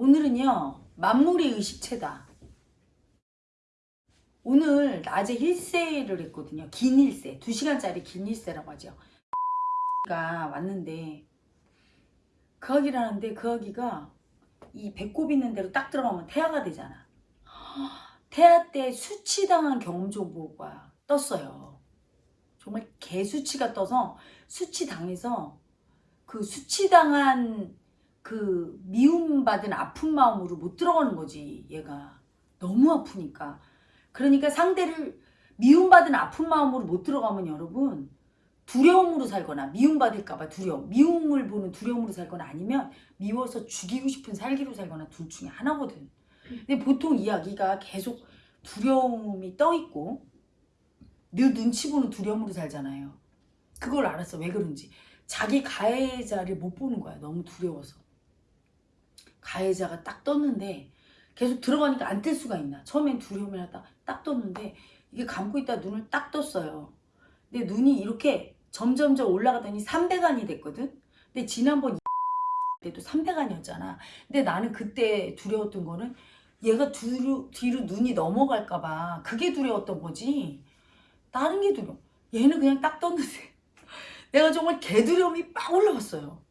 오늘은요 만물의 의식체다. 오늘 낮에 힐세를 했거든요. 긴 힐세 2시간짜리 긴 힐세라고 하죠. 가 왔는데 그 아기를 하는데 그 아기가 이 배꼽 있는 대로 딱 들어가면 태아가 되잖아. 태아 때 수치당한 경험 정보가 떴어요. 정말 개수치가 떠서 수치당해서 그 수치당한 그 미움받은 아픈 마음으로 못 들어가는 거지. 얘가 너무 아프니까. 그러니까 상대를 미움받은 아픈 마음으로 못 들어가면 여러분 두려움으로 살거나 미움받을까봐 두려움 미움을 보는 두려움으로 살거나 아니면 미워서 죽이고 싶은 살기로 살거나 둘 중에 하나거든. 근데 보통 이야기가 계속 두려움이 떠있고 늘 눈치 보는 두려움으로 살잖아요. 그걸 알았어. 왜 그런지. 자기 가해자를 못 보는 거야. 너무 두려워서 가해자가 딱 떴는데 계속 들어가니까 안 뜰 수가 있나. 처음엔 두려움이 하다 딱 떴는데 이게 감고 있다 눈을 딱 떴어요. 근데 눈이 이렇게 점점점 올라가더니 300안이 됐거든? 근데 지난번 때도 300안이었잖아. 근데 나는 그때 두려웠던 거는 얘가 뒤로, 뒤로 눈이 넘어갈까 봐 그게 두려웠던 거지. 다른 게 두려워 얘는 그냥 딱 떴는데 내가 정말 개두려움이 빡 올라왔어요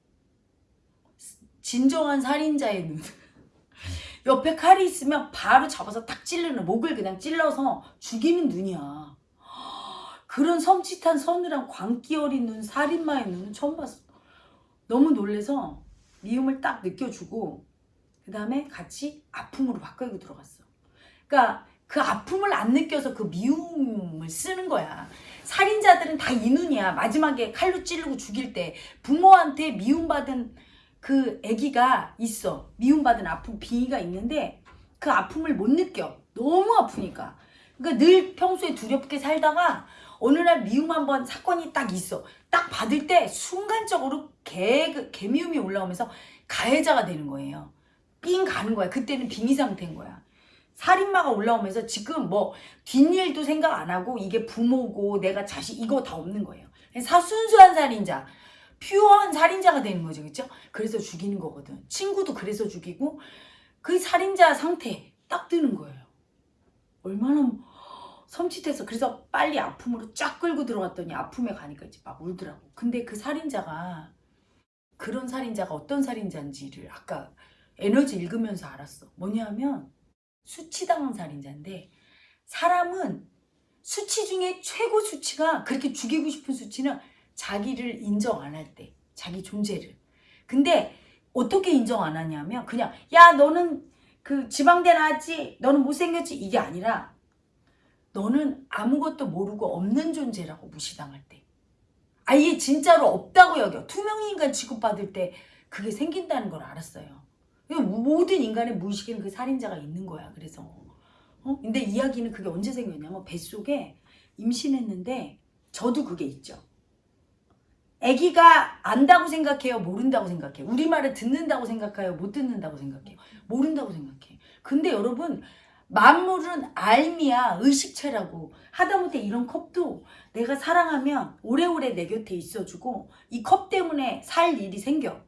진정한 살인자의 눈. 옆에 칼이 있으면 바로 잡아서 딱 찌르는 목을 그냥 찔러서 죽이는 눈이야. 그런 섬찟한 서늘한 광기 어린 눈 살인마의 눈은 처음 봤어. 너무 놀래서 미움을 딱 느껴주고 그 다음에 같이 아픔으로 바꿔고 들어갔어. 그러니까 그 아픔을 안 느껴서 그 미움을 쓰는 거야. 살인자들은 다 이 눈이야. 마지막에 칼로 찌르고 죽일 때 부모한테 미움받은 그 아기가 있어. 미움받은 아픔 빙의가 있는데 그 아픔을 못 느껴. 너무 아프니까. 그러니까 늘 평소에 두렵게 살다가 어느 날 미움 한 번 사건이 딱 있어. 딱 받을 때 순간적으로 개, 그 개미움이 올라오면서 가해자가 되는 거예요. 삥 가는 거야. 그때는 빙의 상태인 거야. 살인마가 올라오면서 지금 뭐 뒷일도 생각 안 하고 이게 부모고 내가 자식 이거 다 없는 거예요. 사 순수한 살인자 퓨어한 살인자가 되는 거죠. 그렇죠? 그래서 죽이는 거거든. 친구도 그래서 죽이고 그 살인자 상태 딱 드는 거예요. 얼마나 섬찟해서 그래서 빨리 아픔으로 쫙 끌고 들어갔더니 아픔에 가니까 이제 막 울더라고. 근데 그 살인자가 그런 살인자가 어떤 살인자인지를 아까 에너지 읽으면서 알았어. 뭐냐면 수치당한 살인자인데 사람은 수치 중에 최고 수치가 그렇게 죽이고 싶은 수치는 자기를 인정 안 할 때 자기 존재를. 근데 어떻게 인정 안 하냐면 그냥 야 너는 그 지방대 나왔지? 너는 못생겼지? 이게 아니라 너는 아무것도 모르고 없는 존재라고 무시당할 때. 아예 진짜로 없다고 여겨. 투명인간 취급받을 때 그게 생긴다는 걸 알았어요. 모든 인간의 무의식에는 그 살인자가 있는 거야 그래서. 어? 근데 이야기는 그게 언제 생겼냐면 뱃속에 임신했는데 저도 그게 있죠 아기가 안다고 생각해요? 모른다고 생각해요? 우리말을 듣는다고 생각해요? 못 듣는다고 생각해요? 모른다고 생각해. 근데 여러분 만물은 알미야 의식체라고 하다못해 이런 컵도 내가 사랑하면 오래오래 내 곁에 있어주고 이 컵 때문에 살 일이 생겨.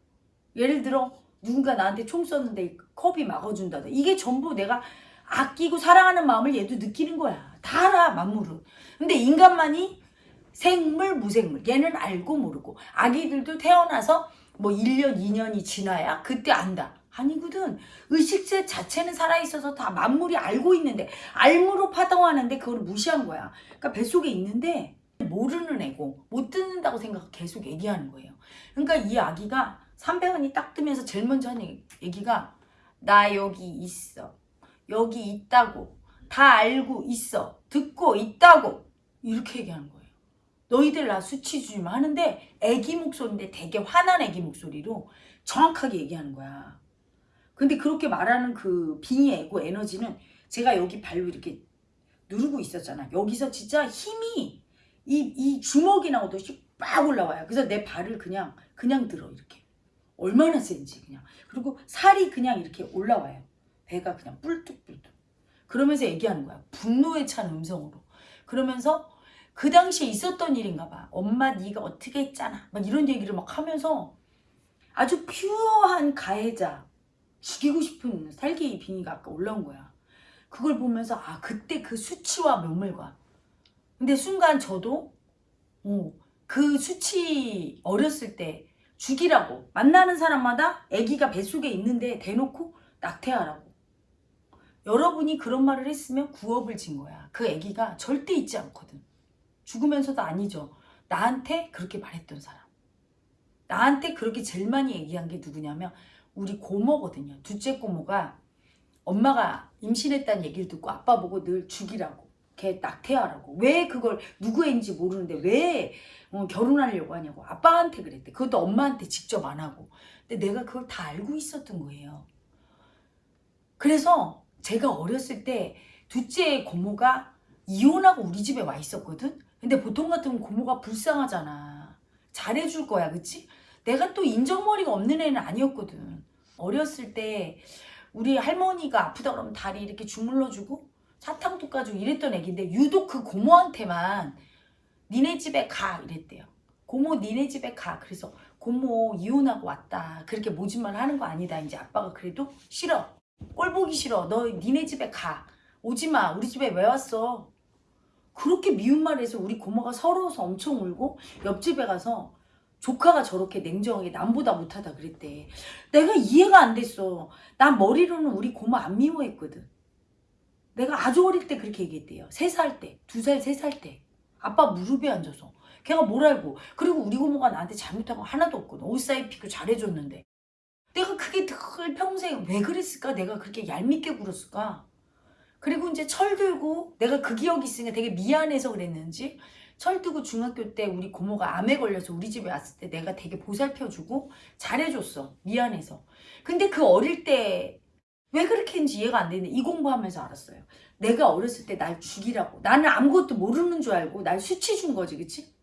예를 들어 누군가 나한테 총 쐈는데 컵이 막아준다. 이게 전부 내가 아끼고 사랑하는 마음을 얘도 느끼는 거야. 다 알아 만물은. 근데 인간만이 생물 무생물. 얘는 알고 모르고. 아기들도 태어나서 뭐 1년 2년이 지나야 그때 안다. 아니거든. 의식체 자체는 살아있어서 다 만물이 알고 있는데 알무로 파동하는데 그걸 무시한 거야. 그러니까 뱃속에 있는데 모르는 애고 못 듣는다고 생각 계속 얘기하는 거예요. 그러니까 이 아기가 300원이 딱 뜨면서 제일 먼저 하는 얘기가 나 여기 있어. 여기 있다고. 다 알고 있어. 듣고 있다고. 이렇게 얘기하는 거예요 너희들 나 수치 주지 마 하는데 애기 목소리인데 되게 화난 애기 목소리로 정확하게 얘기하는 거야. 근데 그렇게 말하는 그 빙의고 에너지는 제가 여기 발로 이렇게 누르고 있었잖아. 여기서 진짜 힘이 이, 이 주먹이 나오듯이 빡 올라와요. 그래서 내 발을 그냥 그냥 들어 이렇게. 얼마나 센지 그냥. 그리고 살이 그냥 이렇게 올라와요. 배가 그냥 뿔뚝뿔뚝. 그러면서 얘기하는 거야. 분노에 찬 음성으로. 그러면서 그 당시에 있었던 일인가 봐. 엄마 네가 어떻게 했잖아. 막 이런 얘기를 막 하면서 아주 퓨어한 가해자 죽이고 싶은 살기 빙의가 아까 올라온 거야. 그걸 보면서 아 그때 그 수치와 묘물과 근데 순간 저도 어, 그 수치 어렸을 때 죽이라고 만나는 사람마다 아기가 뱃속에 있는데 대놓고 낙태하라고 여러분이 그런 말을 했으면 구업을 진 거야 그 아기가 절대 있지 않거든 죽으면서도 아니죠. 나한테 그렇게 말했던 사람. 나한테 그렇게 제일 많이 얘기한 게 누구냐면 우리 고모거든요. 둘째 고모가 엄마가 임신했다는 얘기를 듣고 아빠 보고 늘 죽이라고 걔 낙태하라고. 왜 그걸 누구 애인지 모르는데 왜 어, 결혼하려고 하냐고 아빠한테 그랬대. 그것도 엄마한테 직접 안 하고. 근데 내가 그걸 다 알고 있었던 거예요. 그래서 제가 어렸을 때 둘째 고모가 이혼하고 우리 집에 와 있었거든 근데 보통 같으면 고모가 불쌍하잖아 잘해줄 거야 그치? 내가 또 인정머리가 없는 애는 아니었거든 어렸을 때 우리 할머니가 아프다 그러면 다리 이렇게 주물러주고 사탕도 까주고 이랬던 애기인데 유독 그 고모한테만 니네 집에 가 이랬대요. 고모 니네 집에 가. 그래서 고모 이혼하고 왔다. 그렇게 모진말 하는 거 아니다. 이제 아빠가 그래도 싫어. 꼴 보기 싫어. 너 니네 집에 가. 오지 마. 우리 집에 왜 왔어? 그렇게 미운 말해서 우리 고모가 서러워서 엄청 울고 옆집에 가서 조카가 저렇게 냉정하게 남보다 못하다 그랬대. 내가 이해가 안 됐어. 난 머리로는 우리 고모 안 미워했거든. 내가 아주 어릴 때 그렇게 얘기했대요. 세 살 때, 두 살, 세 살 때. 아빠 무릎에 앉아서. 걔가 뭘 알고. 그리고 우리 고모가 나한테 잘못한 거 하나도 없거든. 옷 사입히고 잘해줬는데. 내가 그게 늘 평생 왜 그랬을까? 내가 그렇게 얄밉게 굴었을까? 그리고 이제 철 들고 내가 그 기억이 있으니까 되게 미안해서 그랬는지 철 들고 중학교 때 우리 고모가 암에 걸려서 우리 집에 왔을 때 내가 되게 보살펴주고 잘해줬어. 미안해서. 근데 그 어릴 때 왜 그렇게 했는지 이해가 안 되는데 이 공부하면서 알았어요. 내가 어렸을 때 날 죽이라고. 나는 아무것도 모르는 줄 알고 날 수치 준 거지, 그치?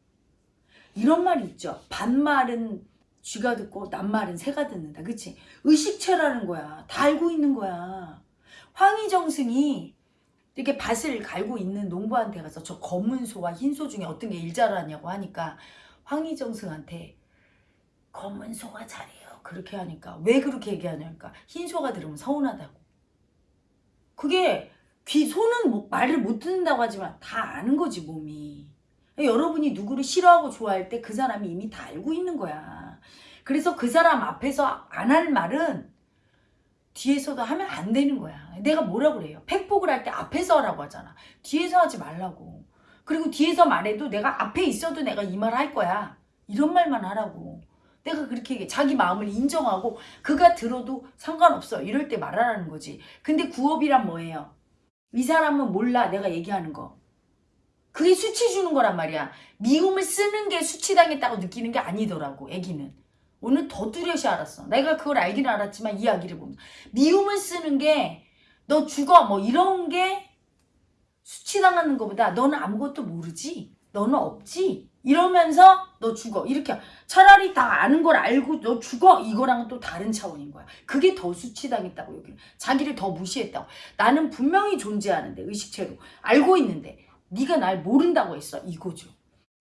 이런 말이 있죠. 반말은 쥐가 듣고 낱말은 새가 듣는다, 그치? 의식체라는 거야. 다 알고 있는 거야. 황희정승이 이렇게 밭을 갈고 있는 농부한테 가서 저 검은 소와 흰 소 중에 어떤 게일 잘하냐고 하니까 황희정승한테 검은 소가 잘해요. 그렇게 하니까 왜 그렇게 얘기하냐니까 흰 소가 들으면 서운하다고. 그게 귀 소는 뭐- 말을 못 듣는다고 하지만 다 아는 거지 몸이. 여러분이 누구를 싫어하고 좋아할 때 그 사람이 이미 다 알고 있는 거야. 그래서 그 사람 앞에서 안 할 말은 뒤에서도 하면 안 되는 거야. 내가 뭐라 그래요? 팩폭을 할 때 앞에서 하라고 하잖아. 뒤에서 하지 말라고. 그리고 뒤에서 말해도 내가 앞에 있어도 내가 이 말 할 거야. 이런 말만 하라고. 내가 그렇게 얘기해. 자기 마음을 인정하고 그가 들어도 상관없어. 이럴 때 말하라는 거지. 근데 구업이란 뭐예요? 이 사람은 몰라. 내가 얘기하는 거. 그게 수치 주는 거란 말이야. 미움을 쓰는 게 수치당했다고 느끼는 게 아니더라고. 애기는. 오늘 더 뚜렷이 알았어. 내가 그걸 알긴 알았지만 이야기를 보면 미움을 쓰는 게 너 죽어 뭐 이런 게 수치당하는 것보다 너는 아무것도 모르지. 너는 없지. 이러면서 너 죽어. 이렇게 차라리 다 아는 걸 알고 너 죽어. 이거랑은 또 다른 차원인 거야. 그게 더 수치당했다고 여기는. 자기를 더 무시했다고. 나는 분명히 존재하는데 의식체로 알고 있는데 네가 날 모른다고 했어. 이거죠.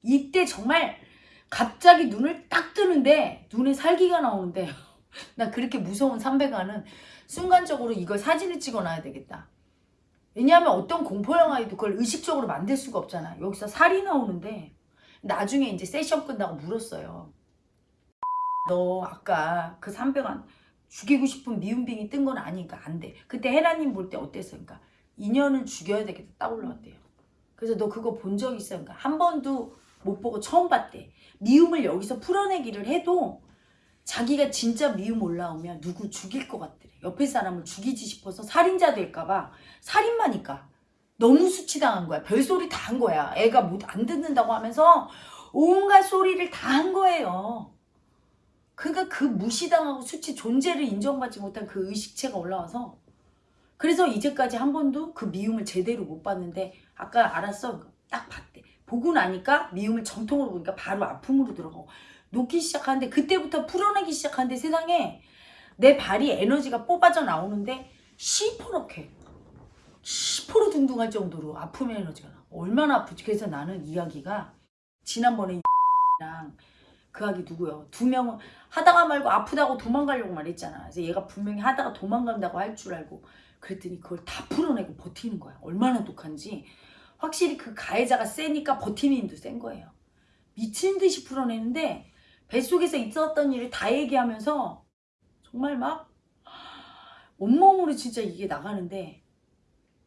이때 정말 갑자기 눈을 딱 뜨는데 눈에 살기가 나오는데 나 그렇게 무서운 삼배가는 순간적으로 이걸 사진을 찍어놔야 되겠다. 왜냐하면 어떤 공포영화에도 그걸 의식적으로 만들 수가 없잖아. 여기서 살이 나오는데 나중에 이제 세션 끝나고 물었어요. 너 아까 그 삼배가 죽이고 싶은 미운빙이 뜬 건 아니니까 안 돼. 그때 헤라님 볼 때 어땠어요? 그러니까 인연을 죽여야 되겠다 딱 올라왔대요. 그래서 너 그거 본 적 있어요? 그러니까 한 번도 못 보고 처음 봤대. 미움을 여기서 풀어내기를 해도 자기가 진짜 미움 올라오면 누구 죽일 것 같더래. 옆에 사람을 죽이지 싶어서 살인자 될까봐 살인마니까 너무 수치당한 거야. 별소리 다 한 거야. 애가 못 안 듣는다고 하면서 온갖 소리를 다 한 거예요. 그러니까 그 무시당하고 수치 존재를 인정받지 못한 그 의식체가 올라와서 그래서 이제까지 한 번도 그 미움을 제대로 못 봤는데 아까 알았어 딱 봤대 보고 나니까 미움을 정통으로 보니까 바로 아픔으로 들어가고 녹기 시작하는데 그때부터 풀어내기 시작하는데 세상에 내 발이 에너지가 뽑아져 나오는데 시퍼렇게 시퍼로 둥둥할 정도로 아픔의 에너지가 나 얼마나 아프지 그래서 나는 이야기가 지난번에 랑그 아기 누구요 두 명은 하다가 말고 아프다고 도망가려고 말했잖아. 그래서 얘가 분명히 하다가 도망간다고 할 줄 알고 그랬더니 그걸 다 풀어내고 버티는 거야. 얼마나 독한지. 확실히 그 가해자가 세니까 버티는 힘도 센 거예요. 미친 듯이 풀어내는데 뱃속에서 있었던 일을 다 얘기하면서 정말 막 온몸으로 진짜 이게 나가는데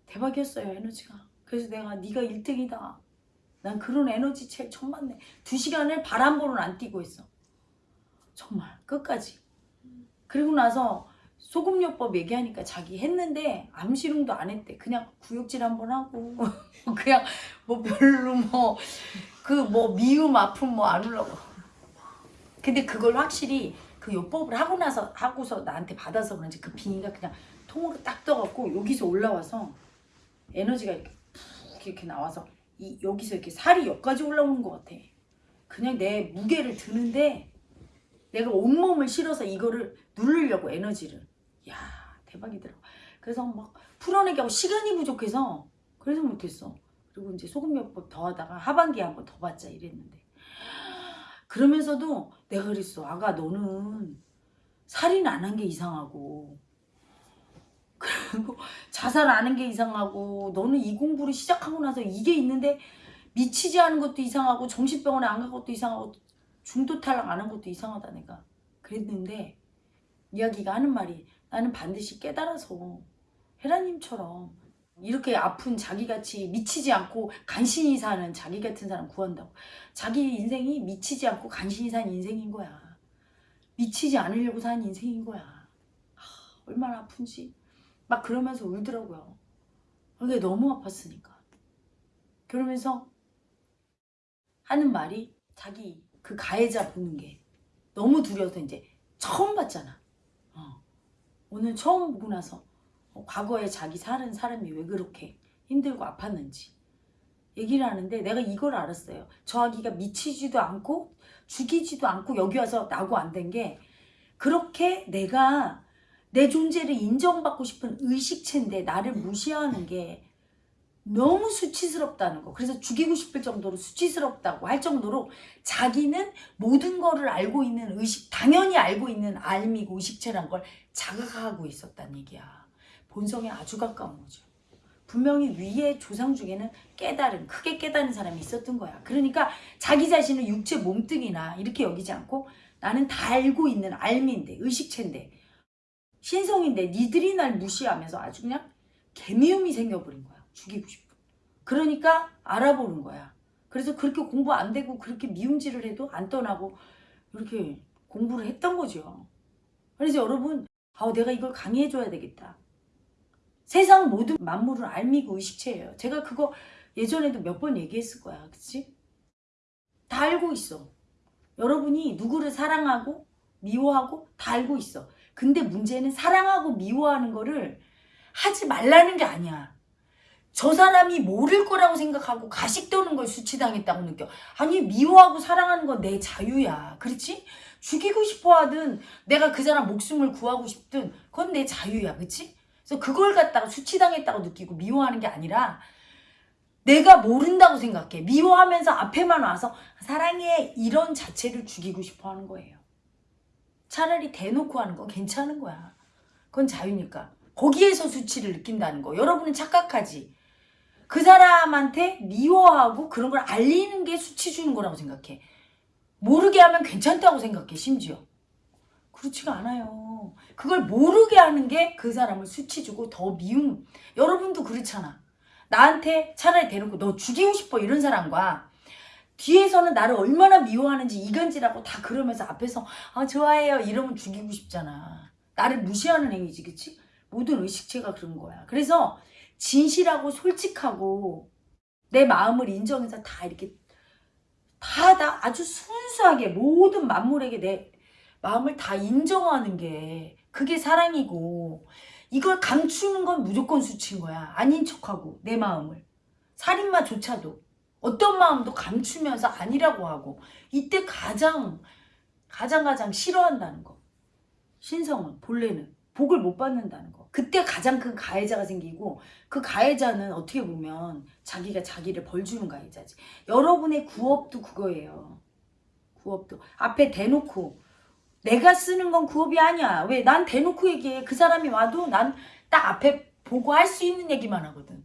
대박이었어요 에너지가. 그래서 내가 네가 1등이다. 난 그런 에너지 제일 처음 봤네. 두 시간을 번은 안 뛰고 있어. 정말 끝까지. 그리고 나서 소금요법 얘기하니까 자기 했는데 암시름도 안 했대. 그냥 구역질 한번 하고 그냥 뭐 별로 뭐그 뭐 미움 아픔 뭐 안 올라고. 근데 그걸 확실히 그 요법을 하고 나서 하고서 나한테 받아서 그런지 그 빙의가 그냥 통으로 딱 떠갖고 여기서 올라와서 에너지가 이렇게 푹 이렇게 나와서 이 여기서 이렇게 살이 여기까지 올라오는 것 같아. 그냥 내 무게를 드는데 내가 온몸을 실어서 이거를 누르려고 에너지를. 야 대박이더라. 그래서 막 풀어내기 하고 시간이 부족해서 그래서 못했어. 그리고 이제 소금요법 더 하다가 하반기에 한 번 더 받자 이랬는데 그러면서도 내가 그랬어. 아가 너는 살인 안 한 게 이상하고 그리고 자살 안 한 게 이상하고 너는 이 공부를 시작하고 나서 이게 있는데 미치지 않은 것도 이상하고 정신병원에 안 간 것도 이상하고 중도 탈락 안 한 것도 이상하다 내가 그랬는데 이야기가 하는 말이 나는 반드시 깨달아서 헤라님처럼 이렇게 아픈 자기같이 미치지 않고 간신히 사는 자기 같은 사람 구한다고. 자기 인생이 미치지 않고 간신히 산 인생인 거야. 미치지 않으려고 산 인생인 거야. 하, 얼마나 아픈지. 막 그러면서 울더라고요. 그게 너무 아팠으니까. 그러면서 하는 말이 자기 그 가해자 보는 게 너무 두려워서 이제 처음 봤잖아. 어. 오늘 처음 보고 나서 어, 과거에 자기 사는 사람이 왜 그렇게 힘들고 아팠는지 얘기를 하는데 내가 이걸 알았어요. 저 아기가 미치지도 않고 죽이지도 않고 여기 와서 나고 안 된 게 그렇게 내가 내 존재를 인정받고 싶은 의식체인데 나를 무시하는 게 너무 수치스럽다는 거. 그래서 죽이고 싶을 정도로 수치스럽다고 할 정도로 자기는 모든 거를 알고 있는 의식, 당연히 알고 있는 알미고 의식체란 걸 자각하고 있었단 얘기야. 본성에 아주 가까운 거죠. 분명히 위에 조상 중에는 깨달은, 크게 깨달은 사람이 있었던 거야. 그러니까 자기 자신을 육체 몸뚱이나 이렇게 여기지 않고 나는 다 알고 있는 알미인데, 의식체인데, 신성인데 니들이 날 무시하면서 아주 그냥 개미움이 생겨버린 거야. 죽이고 싶어. 그러니까 알아보는 거야. 그래서 그렇게 공부 안 되고 그렇게 미움질을 해도 안 떠나고 이렇게 공부를 했던 거죠. 그래서 여러분, 아, 내가 이걸 강의해줘야 되겠다. 세상 모든 만물은 알미고 의식체예요. 제가 그거 예전에도 몇 번 얘기했을 거야. 그치? 다 알고 있어. 여러분이 누구를 사랑하고 미워하고 다 알고 있어. 근데 문제는 사랑하고 미워하는 거를 하지 말라는 게 아니야. 저 사람이 모를 거라고 생각하고 가식 떠는 걸 수치당했다고 느껴. 아니 미워하고 사랑하는 건 내 자유야. 그렇지? 죽이고 싶어 하든 내가 그 사람 목숨을 구하고 싶든 그건 내 자유야. 그렇지? 그래서 그걸 갖다가 수치당했다고 느끼고 미워하는 게 아니라 내가 모른다고 생각해. 미워하면서 앞에만 와서 사랑해 이런 자체를 죽이고 싶어 하는 거예요. 차라리 대놓고 하는 건 괜찮은 거야. 그건 자유니까. 거기에서 수치를 느낀다는 거. 여러분은 착각하지. 그 사람한테 미워하고 그런 걸 알리는 게 수치 주는 거라고 생각해. 모르게 하면 괜찮다고 생각해, 심지어. 그렇지가 않아요. 그걸 모르게 하는 게 그 사람을 수치 주고 더 미움. 여러분도 그렇잖아. 나한테 차라리 대놓고 너 죽이고 싶어 이런 사람과 뒤에서는 나를 얼마나 미워하는지 이간질하고 다 그러면서 앞에서 아 좋아해요 이러면 죽이고 싶잖아. 나를 무시하는 행위지 그치? 모든 의식체가 그런 거야. 그래서 진실하고 솔직하고 내 마음을 인정해서 다 이렇게 다, 다 아주 순수하게 모든 만물에게 내 마음을 다 인정하는 게 그게 사랑이고 이걸 감추는 건 무조건 수치인 거야. 아닌 척하고 내 마음을. 살인마조차도 어떤 마음도 감추면서 아니라고 하고 이때 가장 가장 가장 싫어한다는 거. 신성은 본래는 복을 못 받는다는 거. 그때 가장 큰 가해자가 생기고 그 가해자는 어떻게 보면 자기가 자기를 벌 주는 가해자지. 여러분의 구업도 그거예요. 구업도 앞에 대놓고 내가 쓰는 건 구업이 아니야. 왜? 난 대놓고 얘기해. 그 사람이 와도 난 딱 앞에 보고 할 수 있는 얘기만 하거든.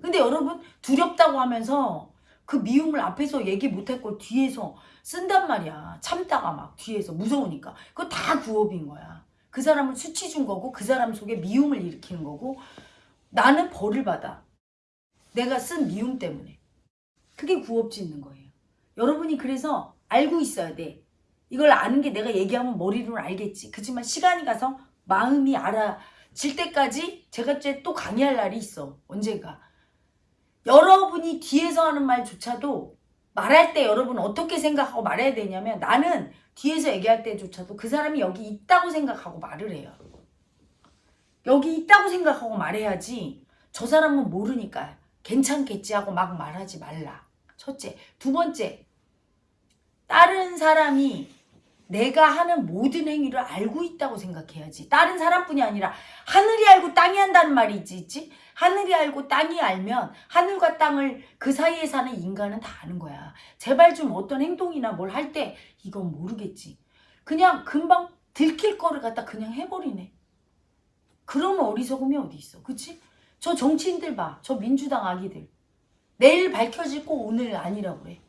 근데 여러분 두렵다고 하면서 그 미움을 앞에서 얘기 못할 걸 뒤에서 쓴단 말이야. 참다가 막 뒤에서 무서우니까. 그거 다 구업인 거야. 그 사람을 수치 준 거고 그 사람 속에 미움을 일으키는 거고 나는 벌을 받아. 내가 쓴 미움 때문에. 그게 구업 짓는 거예요. 여러분이 그래서 알고 있어야 돼. 이걸 아는 게 내가 얘기하면 머리로는 알겠지. 그렇지만 시간이 가서 마음이 알아질 때까지 제가 또 강의할 날이 있어. 언젠가. 여러분이 뒤에서 하는 말조차도 말할 때 여러분 어떻게 생각하고 말해야 되냐면 나는 뒤에서 얘기할 때조차도 그 사람이 여기 있다고 생각하고 말을 해요. 여기 있다고 생각하고 말해야지 저 사람은 모르니까 괜찮겠지 하고 막 말하지 말라. 첫째. 두 번째. 다른 사람이 내가 하는 모든 행위를 알고 있다고 생각해야지. 다른 사람뿐이 아니라 하늘이 알고 땅이 한다는 말이 있지? 하늘이 알고 땅이 알면 하늘과 땅을 그 사이에 사는 인간은 다 아는 거야. 제발 좀 어떤 행동이나 뭘 할 때 이건 모르겠지. 그냥 금방 들킬 거를 갖다 그냥 해버리네. 그런 어리석음이 어디 있어. 그치? 저 정치인들 봐. 저 민주당 아기들. 내일 밝혀질 거 오늘 아니라고 그래.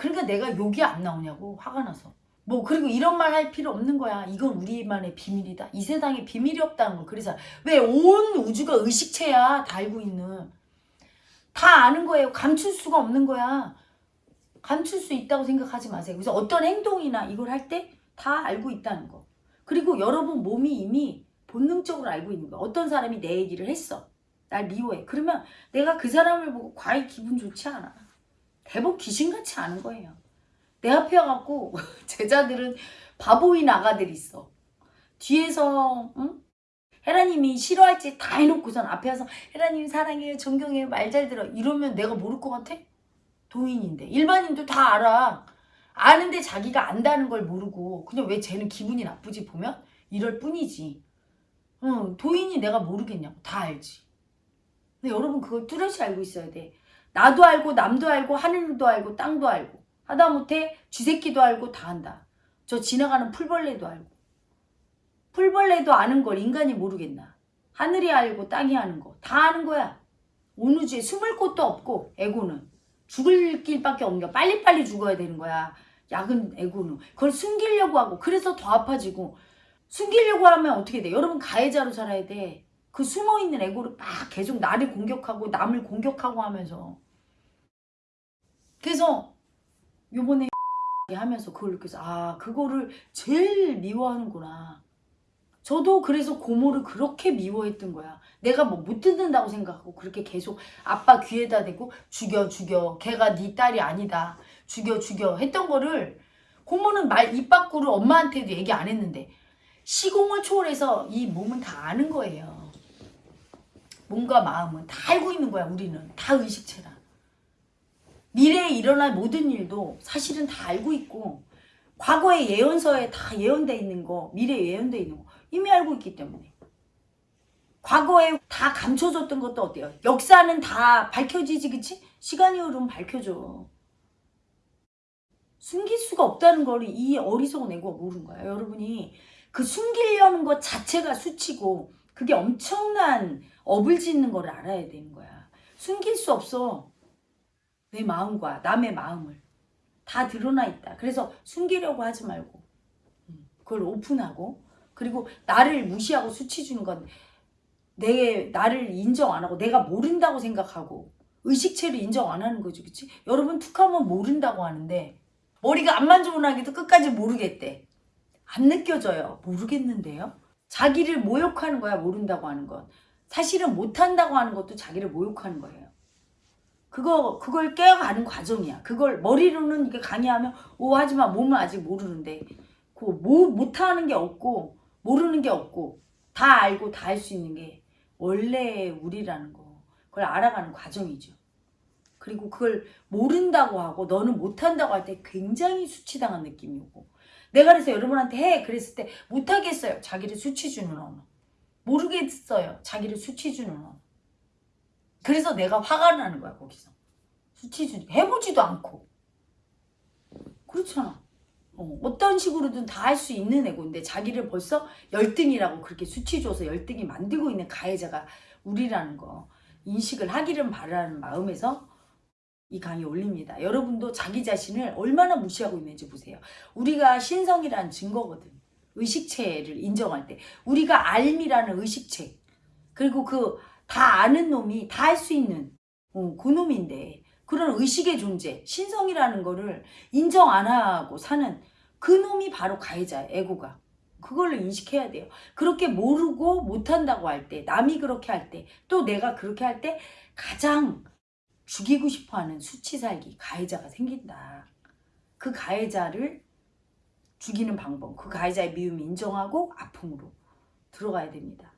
그러니까 내가 욕이 안 나오냐고 화가 나서. 뭐 그리고 이런 말 할 필요 없는 거야. 이건 우리만의 비밀이다. 이 세상에 비밀이 없다는 거. 그래서 왜 온 우주가 의식체야. 다 알고 있는. 다 아는 거예요. 감출 수가 없는 거야. 감출 수 있다고 생각하지 마세요. 그래서 어떤 행동이나 이걸 할 때 다 알고 있다는 거. 그리고 여러분 몸이 이미 본능적으로 알고 있는 거야. 어떤 사람이 내 얘기를 했어. 날 미워해. 그러면 내가 그 사람을 보고 과히 기분 좋지 않아. 대복 귀신같이 아는 거예요. 내 앞에 와갖고 제자들은 바보인 아가들이 있어. 뒤에서 응? 헤라님이 싫어할지 다 해놓고선 앞에 와서 헤라님 사랑해요 존경해요 말 잘 들어 이러면 내가 모를 것 같아? 도인인데 일반인도 다 알아. 아는데 자기가 안다는 걸 모르고 그냥 왜 쟤는 기분이 나쁘지 보면 이럴 뿐이지. 응, 도인이 내가 모르겠냐고 다 알지. 근데 여러분 그걸 뚜렷이 알고 있어야 돼. 나도 알고 남도 알고 하늘도 알고 땅도 알고 하다못해 쥐새끼도 알고 다 안다. 저 지나가는 풀벌레도 알고 풀벌레도 아는 걸 인간이 모르겠나. 하늘이 알고 땅이 아는 거 다 아는 거야. 온 우주에 숨을 곳도 없고 에고는 죽을 길밖에 없는 거 빨리빨리 죽어야 되는 거야. 약은 에고는 그걸 숨기려고 하고 그래서 더 아파지고 숨기려고 하면 어떻게 돼? 여러분 가해자로 살아야 돼. 그 숨어있는 에고를 막 계속 나를 공격하고 남을 공격하고 하면서. 그래서 요번에 하면서 그걸 느껴서 아 그거를 제일 미워하는구나. 저도 그래서 고모를 그렇게 미워했던 거야. 내가 뭐 못 듣는다고 생각하고 그렇게 계속 아빠 귀에다 대고 죽여 죽여. 걔가 네 딸이 아니다. 죽여 죽여. 했던 거를 고모는 말 입 밖으로 엄마한테도 얘기 안 했는데 시공을 초월해서 이 몸은 다 아는 거예요 몸과 마음은 다 알고 있는 거야 우리는. 다 의식체라. 미래에 일어날 모든 일도 사실은 다 알고 있고 과거의 예언서에 다 예언돼 있는 거 미래에 예언돼 있는 거 이미 알고 있기 때문에. 과거에 다 감춰졌던 것도 어때요? 역사는 다 밝혀지지 그치? 시간이 흐르면 밝혀져. 숨길 수가 없다는 걸 이 어리석은 애고가 모르는 거야. 여러분이 그 숨기려는 것 자체가 수치고 그게 엄청난 업을 짓는 걸 알아야 되는 거야. 숨길 수 없어. 내 마음과 남의 마음을. 다 드러나 있다. 그래서 숨기려고 하지 말고 음, 그걸 오픈하고 그리고 나를 무시하고 수치 주는 건 내 나를 인정 안 하고 내가 모른다고 생각하고 의식체를 인정 안 하는 거죠. 그치? 여러분 툭하면 모른다고 하는데 머리가 안 만져보나기도 끝까지 모르겠대. 안 느껴져요. 모르겠는데요. 자기를 모욕하는 거야 모른다고 하는 건 사실은 못한다고 하는 것도 자기를 모욕하는 거예요. 그거 그걸 깨어가는 과정이야. 그걸 머리로는 이게 강의하면 오 하지만 몸은 아직 모르는데. 그 뭐 못하는 게 없고 모르는 게 없고 다 알고 다 할 수 있는 게 원래 우리라는 거. 그걸 알아가는 과정이죠. 그리고 그걸 모른다고 하고 너는 못한다고 할 때 굉장히 수치당한 느낌이 오고 내가 그래서 여러분한테 해. 그랬을 때 못하겠어요. 자기를 수치 주는 언어. 모르겠어요. 자기를 수치 주는 언어. 그래서 내가 화가 나는 거야 거기서. 수치 주니 해보지도 않고. 그렇잖아. 어, 어떤 식으로든 다 할 수 있는 애고인데 자기를 벌써 열등이라고 그렇게 수치 줘서 열등이 만들고 있는 가해자가 우리라는 거 인식을 하기를 바라는 마음에서 이 강의 올립니다. 여러분도 자기 자신을 얼마나 무시하고 있는지 보세요. 우리가 신성이라는 증거거든. 의식체를 인정할 때 우리가 알미라는 의식체 그리고 그 다 아는 놈이 다 할 수 있는 어, 그 놈인데 그런 의식의 존재 신성이라는 거를 인정 안 하고 사는 그 놈이 바로 가해자야 에고가. 그걸로 인식해야 돼요. 그렇게 모르고 못한다고 할 때 남이 그렇게 할 때 또 내가 그렇게 할 때 가장 죽이고 싶어하는 수치살기 가해자가 생긴다. 그 가해자를 죽이는 방법 그 가해자의 미움을 인정하고 아픔으로 들어가야 됩니다